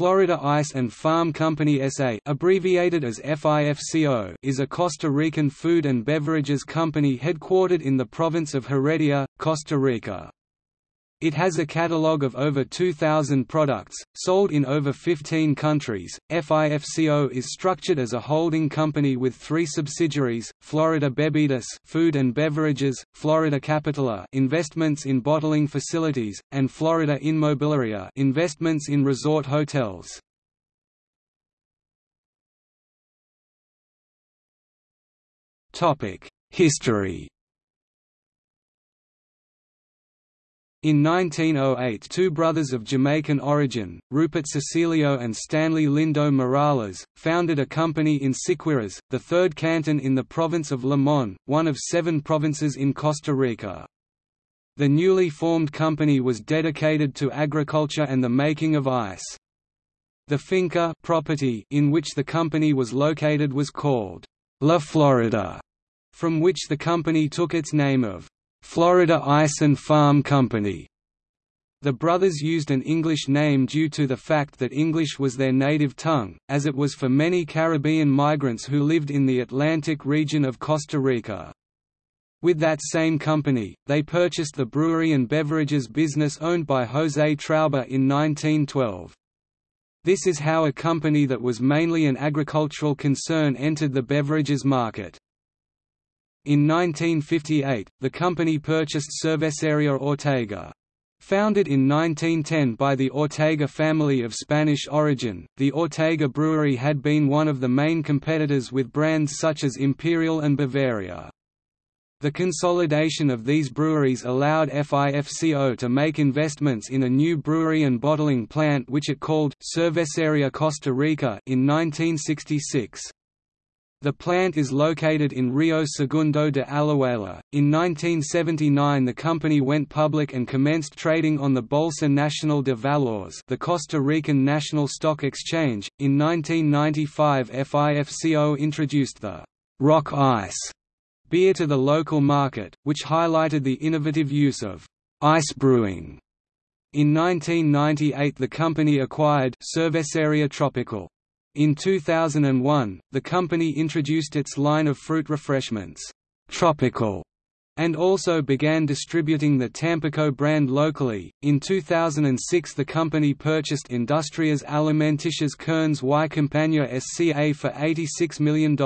Florida Ice and Farm Company SA abbreviated as FIFCO is a Costa Rican food and beverages company headquartered in the province of Heredia, Costa Rica. It has a catalogue of over 2,000 products, sold in over 15 countries. FIFCO is structured as a holding company with three subsidiaries: Florida Bebidas (Food and Beverages), Florida Capitala (Investments in Bottling Facilities), and Florida Inmobiliaria (Investments in Resort Hotels). Topic: History. In 1908 two brothers of Jamaican origin, Rupert Cecilio and Stanley Lindo Morales, founded a company in Siquirres, the third canton in the province of Limon, one of seven provinces in Costa Rica. The newly formed company was dedicated to agriculture and the making of ice. The finca property in which the company was located was called La Florida, from which the company took its name of Florida Ice and Farm Company. The brothers used an English name due to the fact that English was their native tongue, as it was for many Caribbean migrants who lived in the Atlantic region of Costa Rica. With that same company, they purchased the brewery and beverages business owned by José Traube in 1912. This is how a company that was mainly an agricultural concern entered the beverages market. In 1958, the company purchased Cerveceria Ortega. Founded in 1910 by the Ortega family of Spanish origin, the Ortega Brewery had been one of the main competitors with brands such as Imperial and Bavaria. The consolidation of these breweries allowed FIFCO to make investments in a new brewery and bottling plant which it called Cerveceria Costa Rica in 1966. The plant is located in Rio Segundo de Alajuela. In 1979, the company went public and commenced trading on the Bolsa Nacional de Valores, the Costa Rican National Stock Exchange. In 1995, FIFCO introduced the Rock Ice beer to the local market, which highlighted the innovative use of ice brewing. In 1998, the company acquired Cerveceria Tropical in 2001, the company introduced its line of fruit refreshments, Tropical, and also began distributing the Tampico brand locally. In 2006, the company purchased Industrias Alimenticias Kern's y Compañía SCA for $86 million.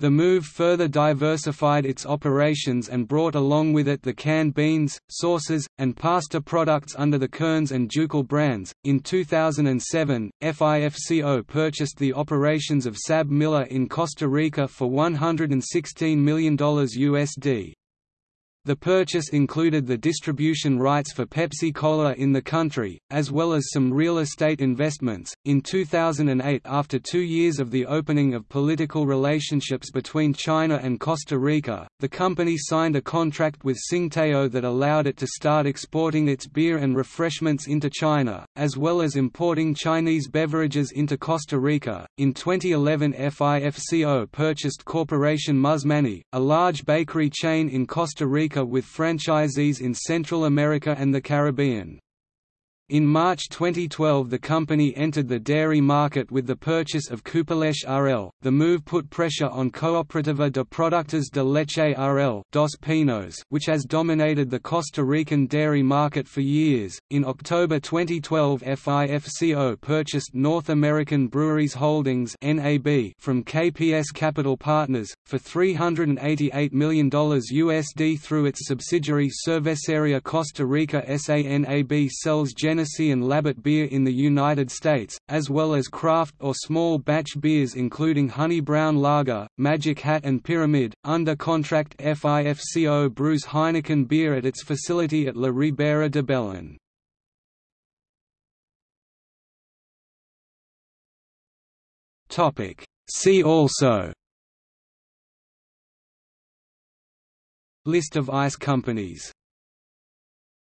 The move further diversified its operations and brought along with it the canned beans, sauces, and pasta products under the Kern's and Ducal brands. In 2007, FIFCO purchased the operations of SAB-Miller in Costa Rica for $116 million USD. The purchase included the distribution rights for Pepsi Cola in the country, as well as some real estate investments. In 2008, after two years of the opening of political relationships between China and Costa Rica, the company signed a contract with Tsingtao that allowed it to start exporting its beer and refreshments into China, as well as importing Chinese beverages into Costa Rica. In 2011, FIFCO purchased Corporation Musmanni, a large bakery chain in Costa Rica with franchisees in Central America and the Caribbean. In March 2012 the company entered the dairy market with the purchase of Coopeleche RL. The move put pressure on Cooperativa de Productos de Leche RL Dos Pinos, which has dominated the Costa Rican dairy market for years. In October 2012 FIFCO purchased North American Breweries Holdings NAB from KPS Capital Partners, for $388 million USD through its subsidiary Cerveceria Costa Rica SANAB sells Gen Genesee and Labatt beer in the United States, as well as craft or small batch beers including Honey Brown Lager, Magic Hat and Pyramid. Under contract FIFCO brews Heineken beer at its facility at La Ribera de Belen. See also List of ice companies